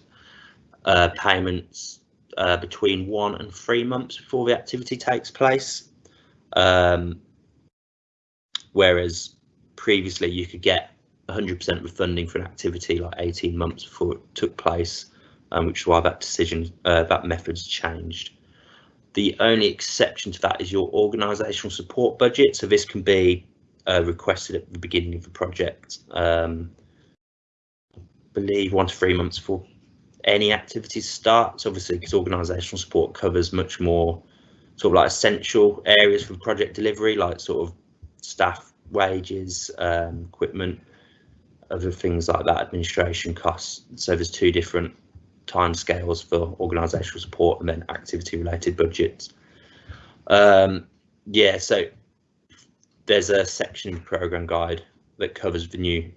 uh, payments uh, between one and three months before the activity takes place. Um, whereas previously you could get 100% of the funding for an activity like 18 months before it took place, um, which is why that decision, uh, that method's changed. The only exception to that is your organisational support budget. So this can be uh, requested at the beginning of the project. Um, I believe one to three months before any activities starts, obviously because organisational support covers much more sort of like essential areas for project delivery, like sort of staff wages, um, equipment, other things like that, administration costs. So there's two different time scales for organisational support and then activity related budgets. Um, yeah, so there's a section in the programme guide that covers the new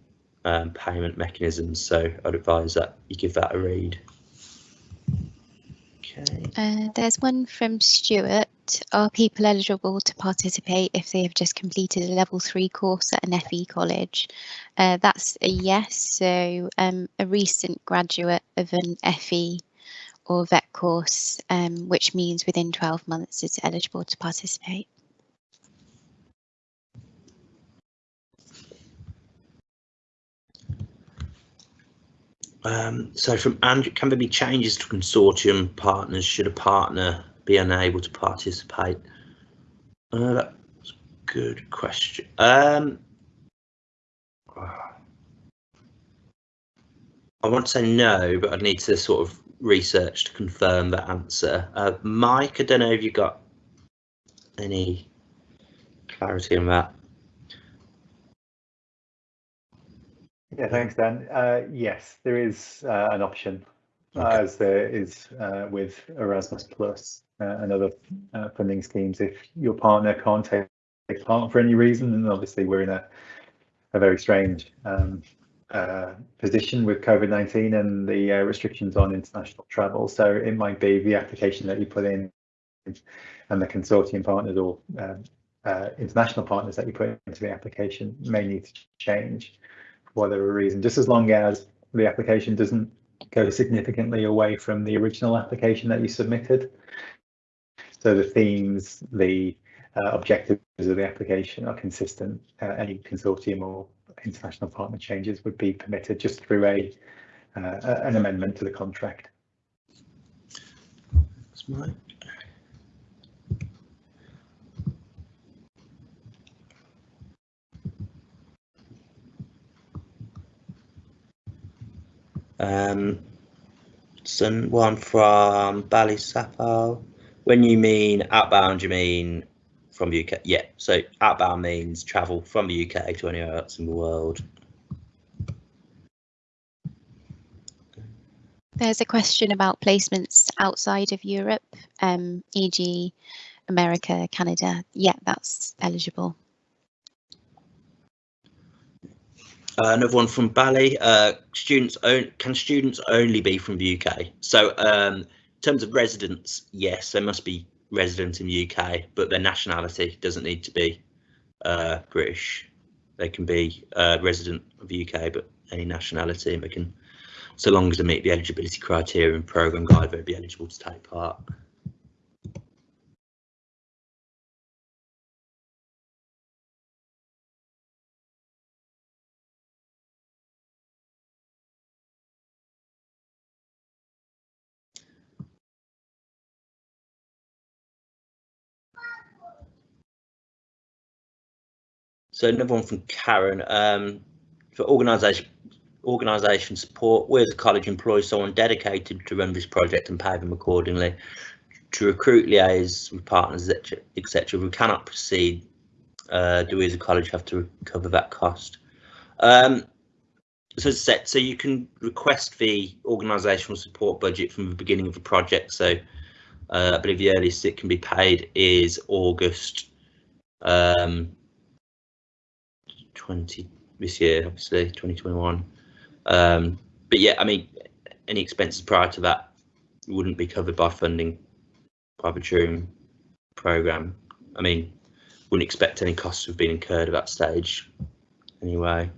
um, payment mechanisms. So I'd advise that you give that a read. Okay. Uh, there's one from Stuart. Are people eligible to participate if they have just completed a level three course at an FE college? Uh, that's a yes. So um, a recent graduate of an FE or vet course, um, which means within 12 months is eligible to participate. Um, so from Andrew, can there be changes to consortium partners should a partner be unable to participate? Uh, that's a good question. Um, I want to say no, but I'd need to sort of research to confirm that answer. Uh, Mike, I don't know if you got any clarity on that. Yeah, thanks, Dan. Uh, yes, there is uh, an option, okay. as there is uh, with Erasmus Plus uh, and other uh, funding schemes. If your partner can't take part for any reason, and obviously we're in a, a very strange um, uh, position with COVID-19 and the restrictions on international travel. So it might be the application that you put in and the consortium partners or um, international partners that you put into the application may need to change whatever reason, just as long as the application doesn't go significantly away from the original application that you submitted. So the themes, the uh, objectives of the application are consistent, uh, any consortium or international partner changes would be permitted just through a uh, an amendment to the contract. That's mine. Um, some one from Sapphire. When you mean outbound, you mean from the UK? Yeah. So outbound means travel from the UK to anywhere else in the world. There's a question about placements outside of Europe, um, e.g. America, Canada. Yeah, that's eligible. Uh, another one from Bally. Uh, students own, can students only be from the UK? So um, in terms of residents, yes, they must be resident in the UK, but their nationality doesn't need to be uh, British. They can be uh, resident of the UK, but any nationality, and they can, so long as they meet the eligibility criteria and programme guide, they'll be eligible to take part. So another one from Karen. Um, for organisation organisation support, as a college employ someone dedicated to run this project and pay them accordingly. To recruit liaise with partners, etc. We cannot proceed. Uh, do we as a college have to cover that cost? Um, so set, so you can request the organisational support budget from the beginning of the project. So uh, I believe the earliest it can be paid is August um, 20 this year, obviously 2021. Um, but yeah, I mean, any expenses prior to that wouldn't be covered by funding by the Turing program. I mean, wouldn't expect any costs to have been incurred at that stage anyway.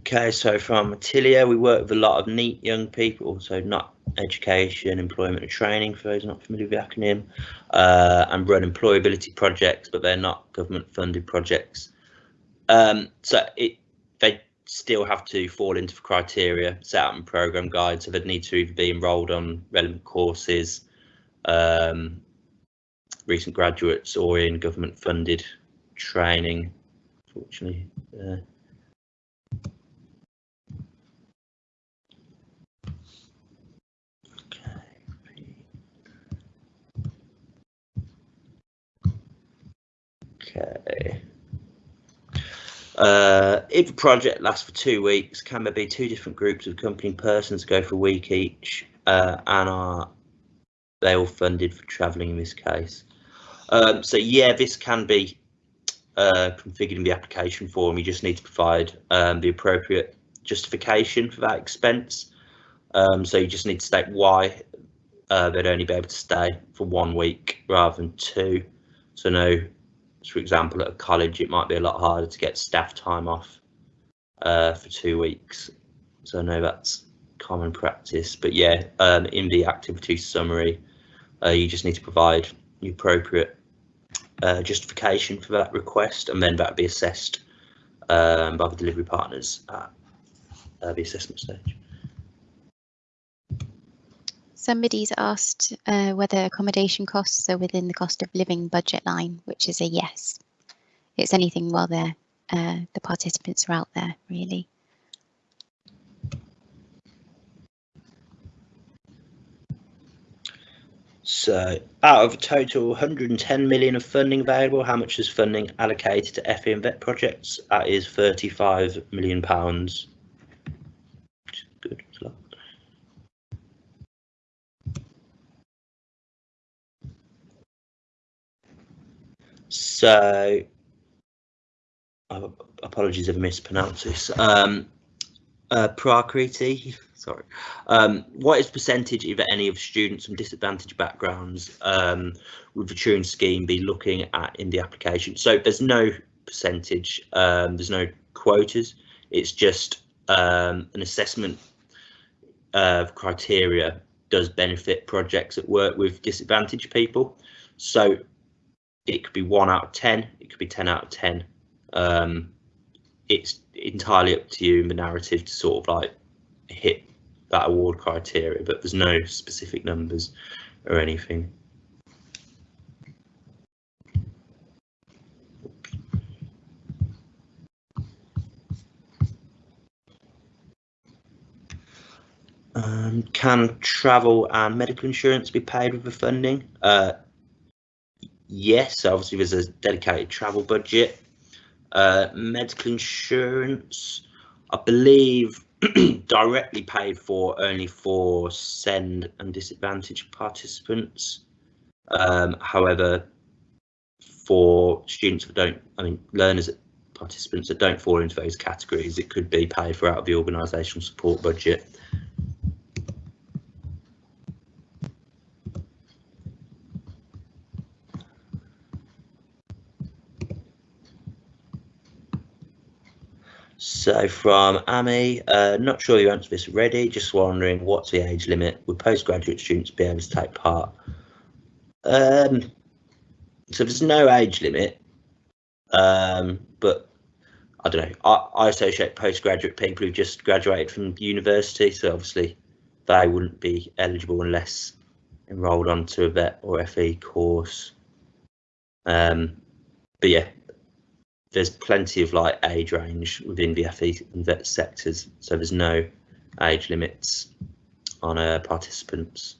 Okay, so from Attilia, we work with a lot of NEET young people, so not education, employment and training, for those not familiar with the acronym, uh, and run employability projects, but they're not government funded projects. Um, so it, they still have to fall into the criteria set out in program guide, so they'd need to either be enrolled on relevant courses, um, recent graduates, or in government funded training, fortunately. Uh, Okay. Uh, if a project lasts for two weeks, can there be two different groups of accompanying persons go for a week each uh, and are they all funded for travelling in this case? Um, so yeah, this can be uh, configured in the application form. You just need to provide um, the appropriate justification for that expense. Um, so you just need to state why uh, they'd only be able to stay for one week rather than two. So no for example, at a college, it might be a lot harder to get staff time off uh, for two weeks. So I know that's common practice. But yeah, um, in the activity summary, uh, you just need to provide the appropriate uh, justification for that request, and then that will be assessed um, by the delivery partners at uh, the assessment stage. Somebody's asked uh, whether accommodation costs are within the cost of living budget line, which is a yes. It's anything while they're, uh, the participants are out there, really. So out of a total 110 million of funding available, how much is funding allocated to FE and VET projects? That is 35 million pounds. Good. So, uh, apologies if I mispronounce this. Um, uh, Prakriti, sorry. Um, what is percentage, if any, of students from disadvantaged backgrounds um, with the Turing scheme be looking at in the application? So there's no percentage, um, there's no quotas. It's just um, an assessment uh, criteria does benefit projects that work with disadvantaged people. So it could be one out of 10, it could be 10 out of 10. Um, it's entirely up to you in the narrative to sort of like hit that award criteria, but there's no specific numbers or anything. Um, can travel and medical insurance be paid with the funding? Uh, yes, obviously there's a dedicated travel budget. Uh, medical insurance, I believe, directly paid for only for SEND and disadvantaged participants. Um, however, for students that don't, I mean, learners, participants that don't fall into those categories, it could be paid for out of the organisational support budget. So from Amy, uh, not sure you answered this already, just wondering what's the age limit? Would postgraduate students be able to take part? Um, so there's no age limit, um, but I don't know. I, I associate postgraduate people who've just graduated from university, so obviously they wouldn't be eligible unless enrolled onto a vet or FE course. Um, but yeah, there's plenty of like age range within the FE sectors, so there's no age limits on uh, participants.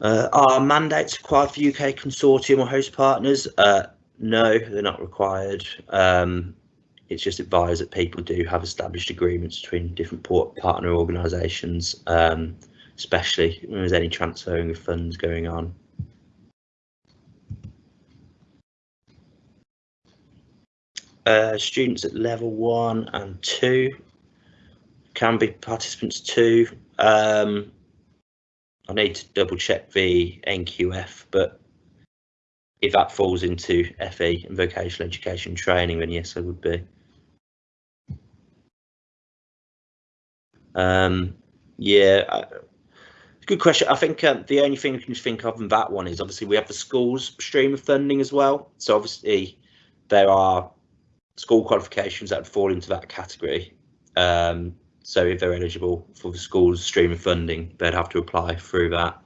Uh, are mandates required for UK consortium or host partners? Uh, no, they're not required. Um, it's just advised that people do have established agreements between different partner organisations, um, especially when there's any transferring of funds going on. Uh, students at level one and two can be participants too. Um, I need to double check the NQF, but if that falls into FE and vocational education training, then yes, I would be. Um, yeah, I, good question. I think um, the only thing we can think of in that one is obviously we have the schools stream of funding as well. So obviously there are school qualifications that fall into that category. Um, so if they're eligible for the school's stream of funding, they'd have to apply through that.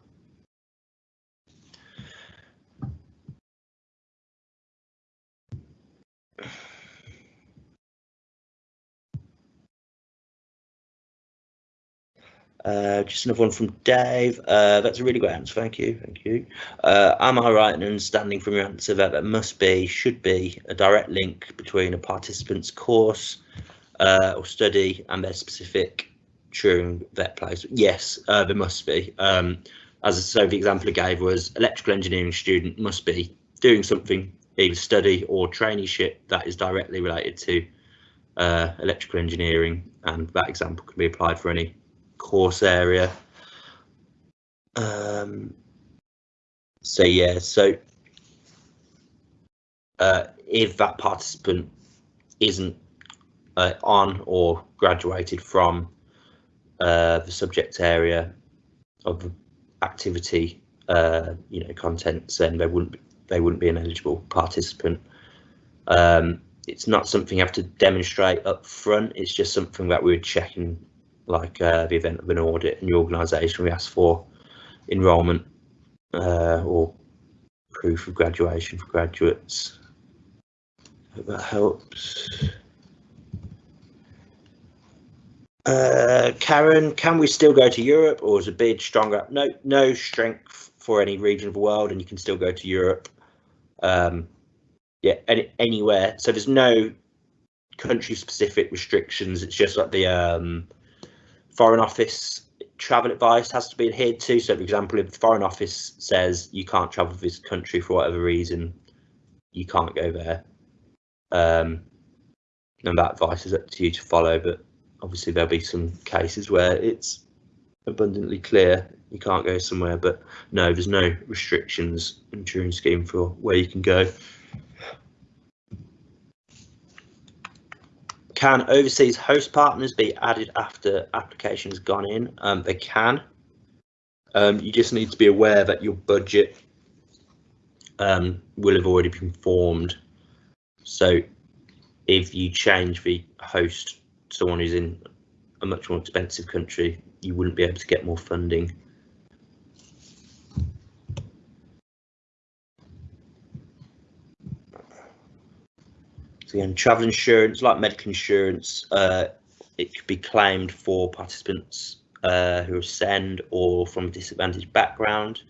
Uh, just another one from Dave. Uh, that's a really great answer. Thank you. Thank you. Uh, am I right in understanding from your answer that there must be, should be, a direct link between a participant's course uh, or study and their specific Turing vet place? Yes, uh, there must be. Um, as so, the example I gave was electrical engineering student must be doing something, either study or traineeship that is directly related to uh, electrical engineering, and that example can be applied for any course area. Um, so yeah, so uh, if that participant isn't uh, on or graduated from uh, the subject area of activity, uh, you know, contents, then they wouldn't be, they wouldn't be an eligible participant. Um, it's not something you have to demonstrate up front. It's just something that we would check in like uh, the event of an audit in your organisation, we ask for enrolment uh, or proof of graduation for graduates. Hope that helps. Uh, Karen, can we still go to Europe or is a bid stronger? No, no strength for any region of the world and you can still go to Europe. Um, yeah, any, anywhere. So there's no country specific restrictions. It's just like the um, Foreign Office travel advice has to be adhered to. So, for example, if the Foreign Office says you can't travel to this country for whatever reason, you can't go there. Um, and that advice is up to you to follow. But obviously, there'll be some cases where it's abundantly clear you can't go somewhere. But no, there's no restrictions in Turing scheme for where you can go. Can overseas host partners be added after application has gone in? Um, they can. Um, you just need to be aware that your budget um, will have already been formed. So if you change the host to someone who's in a much more expensive country, you wouldn't be able to get more funding. Again, travel insurance, like medical insurance, uh, it could be claimed for participants uh, who are SEND or from a disadvantaged background.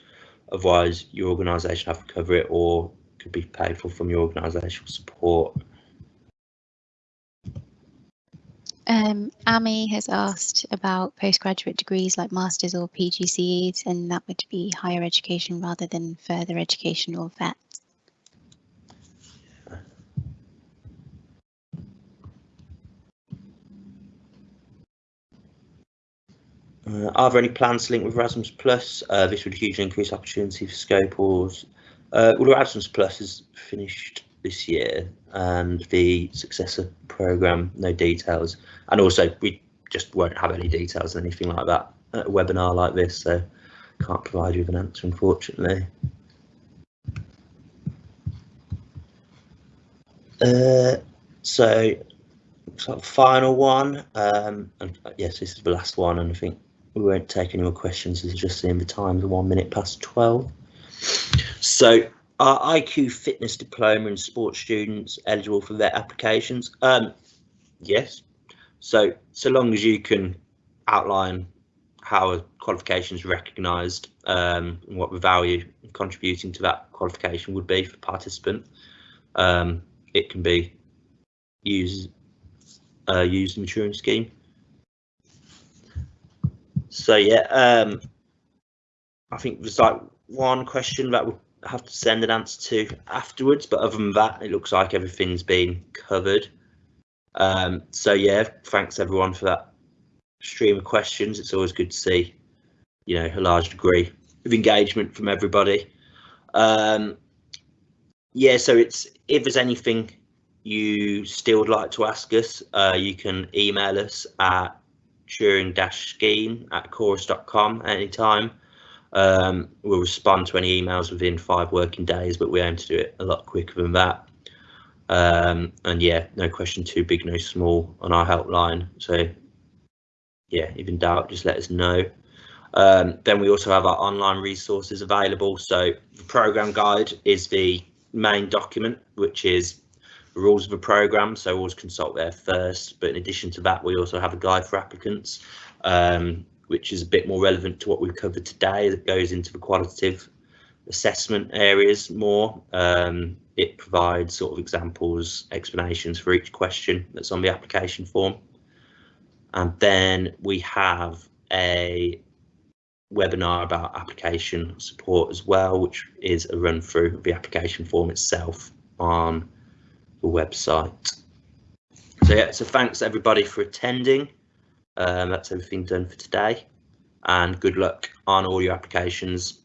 Otherwise, your organisation have to cover it or could be paid for from your organisational support. Um, Amy has asked about postgraduate degrees like masters or PGCEs, and that would be higher education rather than further education or VET. Uh, are there any plans to link with Erasmus Plus? Uh, this would hugely increase opportunity for scopers. Uh, well, Erasmus Plus is finished this year and the successor program, no details. And also we just won't have any details or anything like that at a webinar like this, so can't provide you with an answer, unfortunately. Uh, so, so final one, um, and uh, yes, this is the last one, and I think we won't take any more questions. It's just seeing the time, the one minute past 12. So are IQ fitness diploma and sports students eligible for their applications? Um, yes. So so long as you can outline how a qualification is recognised um, and what the value contributing to that qualification would be for participant, um, it can be used uh, used in the Turing scheme. So yeah, um, I think there's like one question that we'll have to send an answer to afterwards, but other than that, it looks like everything's been covered. Um, so yeah, thanks everyone for that stream of questions. It's always good to see, you know, a large degree of engagement from everybody. Um, yeah, so it's if there's anything you still would like to ask us, uh, you can email us at turing-scheme at ecorys.com anytime. Um, we'll respond to any emails within five working days, but we aim to do it a lot quicker than that. Um, and yeah, no question too big, no small on our helpline. So yeah, if in doubt, just let us know. Um, then we also have our online resources available. So the program guide is the main document, which is rules of the program. So always consult there first. But in addition to that, we also have a guide for applicants, um, which is a bit more relevant to what we've covered today that goes into the qualitative assessment areas more. Um, it provides sort of examples, explanations for each question that's on the application form. And then we have a webinar about application support as well, which is a run through of the application form itself on website. So yeah, so thanks everybody for attending. Um, that's everything done for today and good luck on all your applications